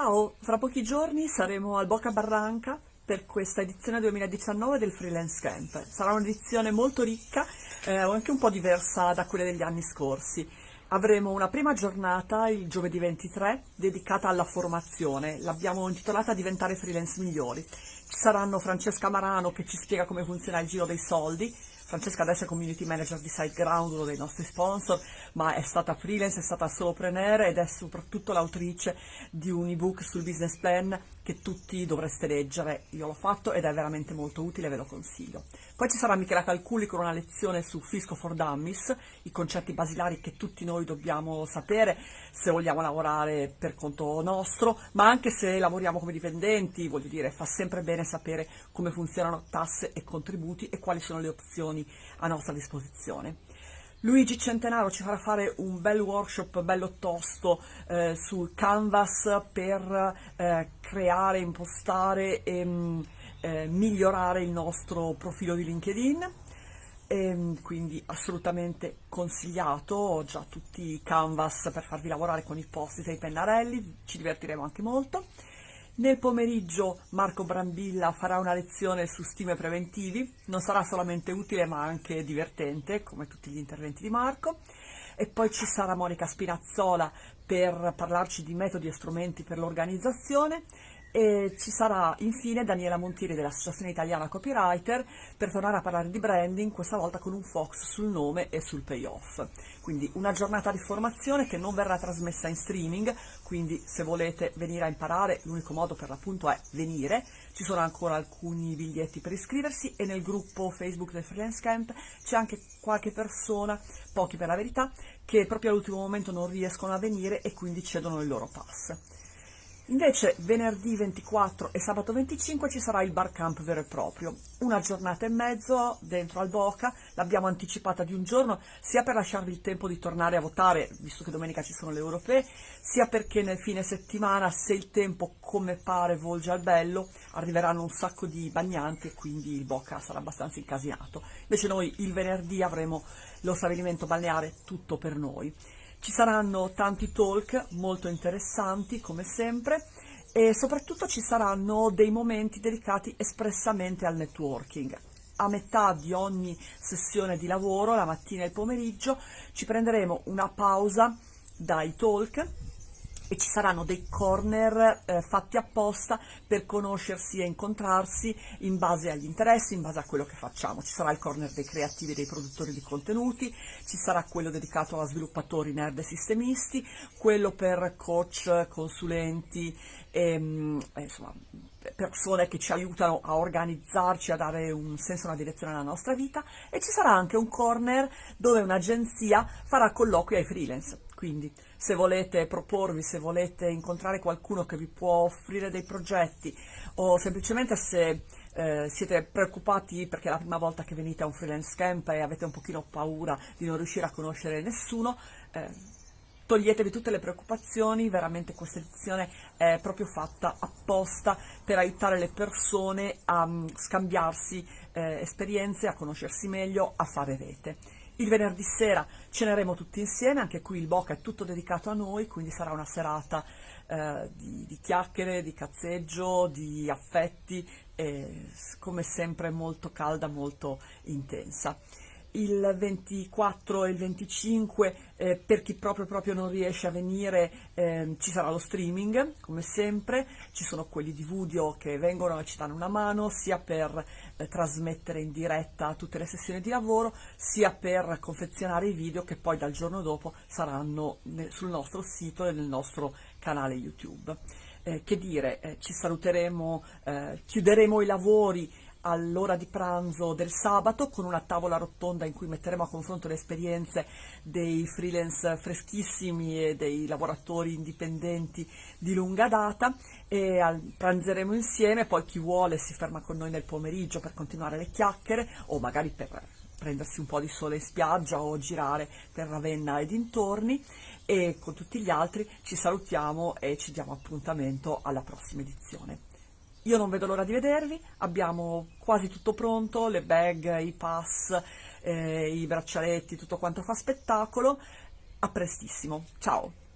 Ciao, fra pochi giorni saremo al Boca Barranca per questa edizione 2019 del Freelance Camp. Sarà un'edizione molto ricca, eh, anche un po' diversa da quelle degli anni scorsi. Avremo una prima giornata il giovedì 23 dedicata alla formazione, l'abbiamo intitolata Diventare freelance migliori. Ci saranno Francesca Marano che ci spiega come funziona il giro dei soldi, Francesca adesso è community manager di SiteGround, uno dei nostri sponsor, ma è stata freelance, è stata solopreneur ed è soprattutto l'autrice di un ebook sul business plan che tutti dovreste leggere. Io l'ho fatto ed è veramente molto utile, ve lo consiglio. Poi ci sarà Michela Calculi con una lezione su Fisco for Dummies, i concetti basilari che tutti noi dobbiamo sapere se vogliamo lavorare per conto nostro, ma anche se lavoriamo come dipendenti, voglio dire, fa sempre bene sapere come funzionano tasse e contributi e quali sono le opzioni opzioni a nostra disposizione. Luigi Centenaro ci farà fare un bel workshop bello tosto eh, sul canvas per eh, creare, impostare e mm, eh, migliorare il nostro profilo di LinkedIn e, ehm, quindi assolutamente consigliato, ho già tutti i canvas per farvi lavorare con i post e i pennarelli, ci divertiremo anche molto. Nel pomeriggio Marco Brambilla farà una lezione su stime preventivi, non sarà solamente utile ma anche divertente, come tutti gli interventi di Marco. E poi ci sarà Monica Spinazzola per parlarci di metodi e strumenti per l'organizzazione e ci sarà infine Daniela Montieri dell'Associazione Italiana Copywriter per tornare a parlare di branding, questa volta con un focus sul nome e sul payoff. Quindi una giornata di formazione che non verrà trasmessa in streaming, quindi se volete venire a imparare l'unico modo per l'appunto è venire, ci sono ancora alcuni biglietti per iscriversi e nel gruppo Facebook del Freelance Camp c'è anche qualche persona, pochi per la verità, che proprio all'ultimo momento non riescono a venire e quindi cedono il loro pass. Invece venerdì 24 e sabato 25 ci sarà il bar camp vero e proprio, una giornata e mezzo dentro al Boca, l'abbiamo anticipata di un giorno sia per lasciarvi il tempo di tornare a votare, visto che domenica ci sono le europee, sia perché nel fine settimana, se il tempo come pare volge al bello, arriveranno un sacco di bagnanti e quindi il Boca sarà abbastanza incasinato. Invece noi il venerdì avremo lo stabilimento balneare tutto per noi. Ci saranno tanti talk molto interessanti come sempre e soprattutto ci saranno dei momenti dedicati espressamente al networking. A metà di ogni sessione di lavoro, la mattina e il pomeriggio, ci prenderemo una pausa dai talk e ci saranno dei corner eh, fatti apposta per conoscersi e incontrarsi in base agli interessi, in base a quello che facciamo. Ci sarà il corner dei creativi e dei produttori di contenuti, ci sarà quello dedicato a sviluppatori nerd e sistemisti, quello per coach, consulenti e mm, eh, insomma persone che ci aiutano a organizzarci, a dare un senso una direzione alla nostra vita e ci sarà anche un corner dove un'agenzia farà colloqui ai freelance. Quindi se volete proporvi, se volete incontrare qualcuno che vi può offrire dei progetti o semplicemente se eh, siete preoccupati perché è la prima volta che venite a un freelance camp e avete un pochino paura di non riuscire a conoscere nessuno, eh, toglietevi tutte le preoccupazioni, veramente questa edizione è proprio fatta apposta per aiutare le persone a um, scambiarsi eh, esperienze, a conoscersi meglio, a fare rete. Il venerdì sera ceneremo tutti insieme, anche qui il Boca è tutto dedicato a noi, quindi sarà una serata eh, di, di, chiacchiere, di cazzeggio, di affetti, e, come sempre molto calda, molto intensa il 24 e il 25 eh, per chi proprio, proprio non riesce a venire eh, ci sarà lo streaming come sempre, ci sono quelli di Vudio che vengono e ci danno una mano sia per eh, trasmettere in diretta tutte le sessioni di lavoro sia per confezionare i video che poi dal giorno dopo saranno sul nostro sito e nel nostro canale YouTube. Eh, che dire, eh, ci saluteremo, eh, chiuderemo i lavori all'ora di pranzo del sabato con una tavola rotonda in cui metteremo a confronto le esperienze dei freelance freschissimi e dei lavoratori indipendenti di lunga data e pranzeremo insieme, poi chi vuole si ferma con noi nel pomeriggio per continuare le chiacchiere o magari per prendersi un po' di sole in spiaggia o girare per Ravenna e dintorni e con tutti gli altri ci salutiamo e ci diamo appuntamento alla prossima edizione. Io non vedo l'ora di vedervi, abbiamo quasi tutto pronto, le bag, i pass, eh, i braccialetti, tutto quanto fa spettacolo. A prestissimo, ciao!